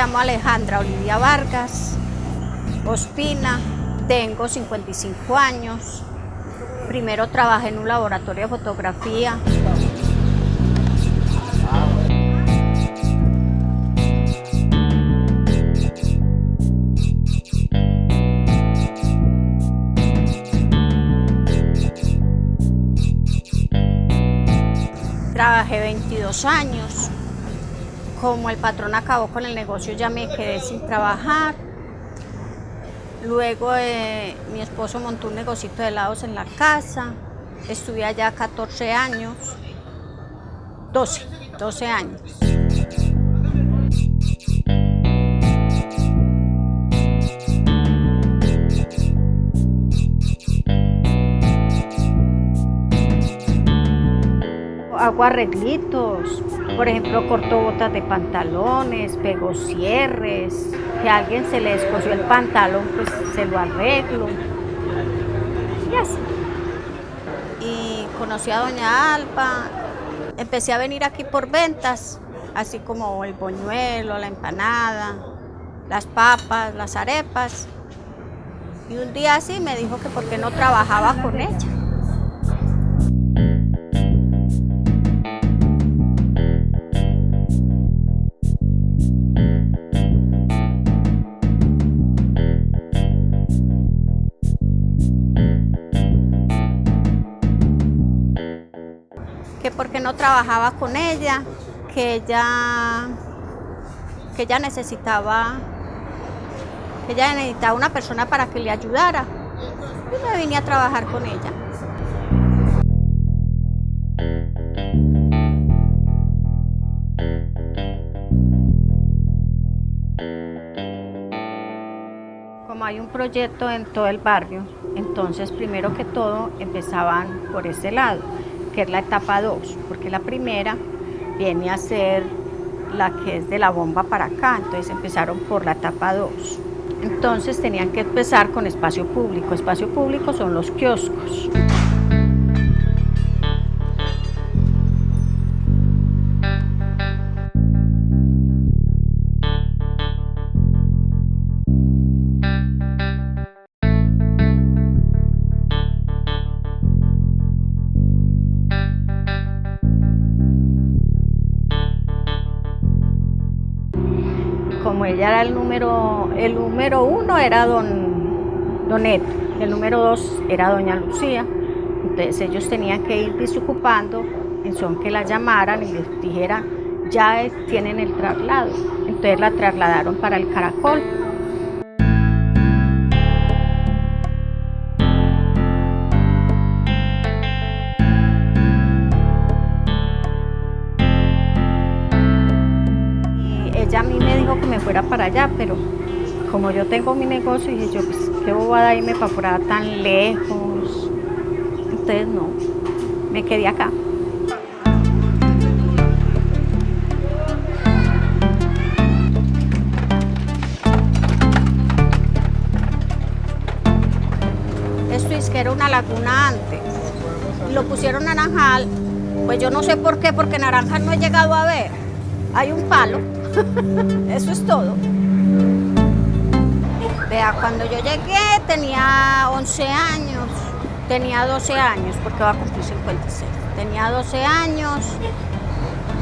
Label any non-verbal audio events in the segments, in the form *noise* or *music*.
Llamo Alejandra Olivia Vargas Ospina, tengo 55 años. Primero trabajé en un laboratorio de fotografía. Trabajé 22 años. Como el patrón acabó con el negocio ya me quedé sin trabajar. Luego eh, mi esposo montó un negocito de helados en la casa. Estuve allá 14 años. 12, 12 años. hago arreglitos, por ejemplo corto botas de pantalones, pego cierres, que a alguien se le descosió el pantalón, pues se lo arreglo. Y así. Y conocí a doña Alba, empecé a venir aquí por ventas, así como el boñuelo, la empanada, las papas, las arepas. Y un día así me dijo que por qué no trabajaba con ella. Que porque no trabajaba con ella, que ella, que ella necesitaba, que ella necesitaba una persona para que le ayudara. Y me vine a trabajar con ella. Como hay un proyecto en todo el barrio, entonces primero que todo empezaban por ese lado que la etapa 2, porque la primera viene a ser la que es de la bomba para acá, entonces empezaron por la etapa 2. Entonces tenían que empezar con espacio público, espacio público son los kioscos. Era el número, el número uno era don, don Neto, el número dos era doña Lucía, entonces ellos tenían que ir desocupando en son que la llamaran y les dijeran, ya tienen el traslado, entonces la trasladaron para el Caracol. Ella a mí me dijo que me fuera para allá, pero como yo tengo mi negocio, dije yo, pues qué bobada irme para por allá tan lejos. Entonces no, me quedé acá. Esto es que era una laguna antes. Lo pusieron naranjal, pues yo no sé por qué, porque naranjal no he llegado a ver. Hay un palo *laughs* Eso es todo. Vea, cuando yo llegué tenía 11 años, tenía 12 años, porque va a cumplir 56. Tenía 12 años,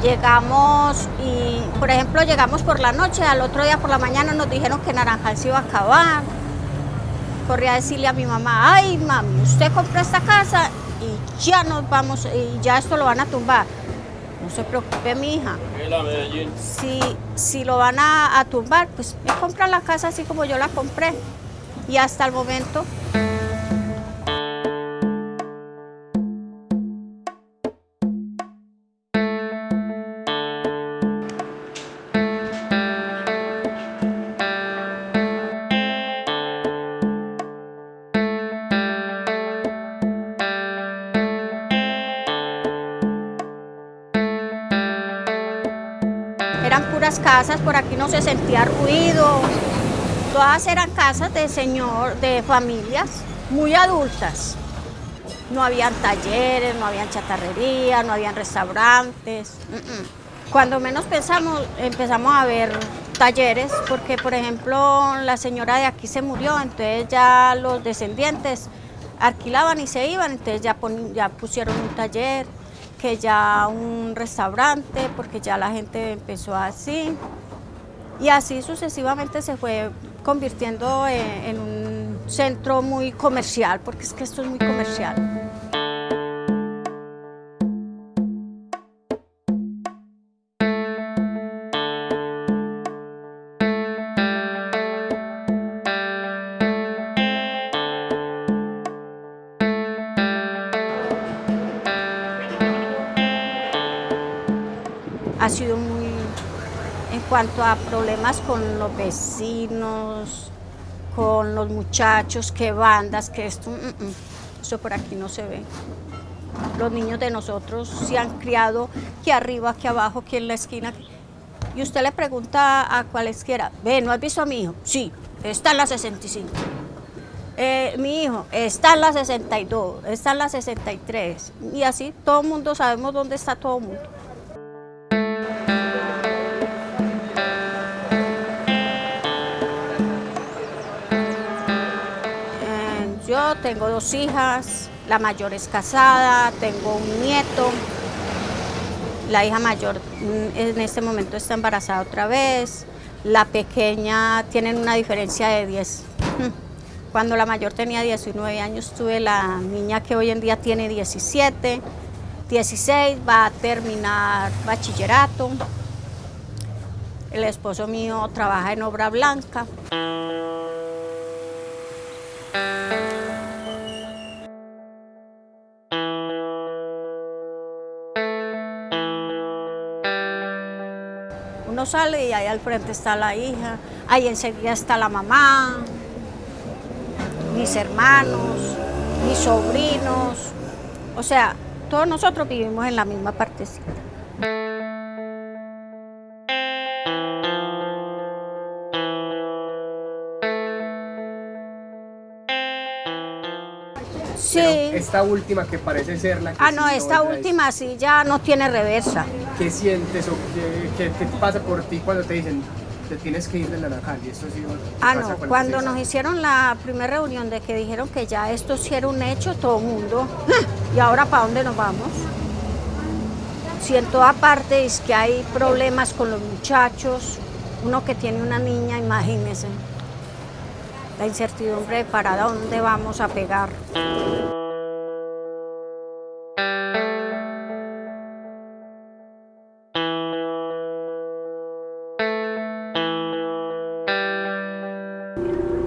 llegamos y, por ejemplo, llegamos por la noche, al otro día por la mañana nos dijeron que Naranjal se iba a acabar. Corrí a decirle a mi mamá, ay mami, usted compró esta casa y ya nos vamos, y ya esto lo van a tumbar. No se preocupe, mi hija. Si, si lo van a, a tumbar, pues me compran la casa así como yo la compré. Y hasta el momento casas, por aquí no se sentía ruido, todas eran casas de señor, de familias muy adultas. No habían talleres, no habían chatarrería, no habían restaurantes. Cuando menos pensamos, empezamos a ver talleres, porque por ejemplo la señora de aquí se murió, entonces ya los descendientes alquilaban y se iban, entonces ya, ya pusieron un taller, que ya un restaurante, porque ya la gente empezó así. Y así sucesivamente se fue convirtiendo en un centro muy comercial, porque es que esto es muy comercial. Cuanto a problemas con los vecinos, con los muchachos, que bandas, que esto, mm, mm, eso por aquí no se ve. Los niños de nosotros se han criado aquí arriba, aquí abajo, aquí en la esquina. Y usted le pregunta a cualesquiera, ve, ¿no has visto a mi hijo? Sí, está en la 65. Eh, mi hijo está en la 62, está en la 63. Y así todo el mundo sabemos dónde está todo el mundo. Tengo dos hijas, la mayor es casada, tengo un nieto, la hija mayor mm, en este momento está embarazada otra vez, la pequeña tienen una diferencia de 10. Cuando la mayor tenía 19 años tuve la niña que hoy en día tiene 17, 16, va a terminar bachillerato. El esposo mío trabaja en obra blanca. Uno sale y ahí al frente está la hija, ahí enseguida está la mamá, mis hermanos, mis sobrinos. O sea, todos nosotros vivimos en la misma partecita. Sí. esta última que parece ser la que Ah, no, esta última sí ya no tiene reversa. ¿Qué sientes o qué, qué, pasa por ti cuando te dicen te tienes que ir de Naranjal? ¿Y esto sí ah, no, cuando nos hicieron la primera reunión de que dijeron que ya esto sí era un hecho, todo el mundo, *laughs* ¿y ahora para dónde nos vamos? Si en toda parte es que hay problemas con los muchachos, uno que tiene una niña, imagínese la incertidumbre de para dónde vamos a pegar.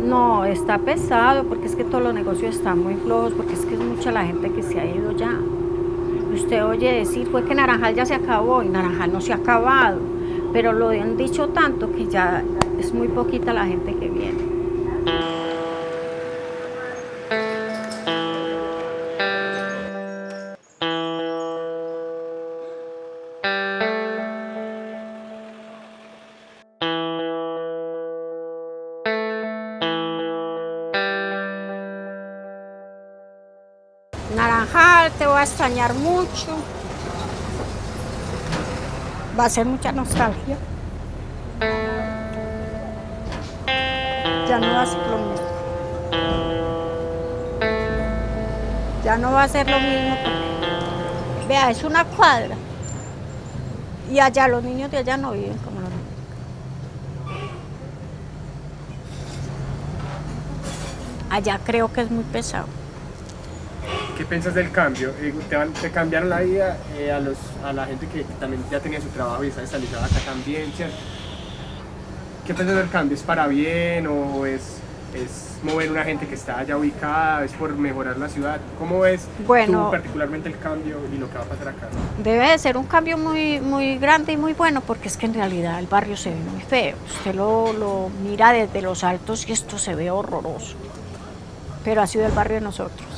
No, está pesado porque es que todos los negocios están muy flojos, porque es que es mucha la gente que se ha ido ya. Usted oye decir, fue que Naranjal ya se acabó y Naranjal no se ha acabado, pero lo han dicho tanto que ya es muy poquita la gente que viene. Naranjal, te voy a extrañar mucho. Va a ser mucha nostalgia. Ya no va a ser lo mismo. Ya no va a ser lo mismo vea, es una cuadra. Y allá los niños de allá no viven como los niños. Allá creo que es muy pesado. ¿Qué piensas del cambio? Eh, ¿Te, cambiaron la vida eh, a, los, a la gente que también ya tenía su trabajo y está estabilizada acá también, ¿cierto? ¿Qué piensas del cambio? ¿Es para bien o es, es mover una gente que está allá ubicada? ¿Es por mejorar la ciudad? ¿Cómo ves bueno, tú particularmente el cambio y lo que va a pasar acá? Debe de ser un cambio muy, muy grande y muy bueno porque es que en realidad el barrio se ve muy feo. Usted lo, lo mira desde los altos y esto se ve horroroso. Pero ha sido el barrio de nosotros.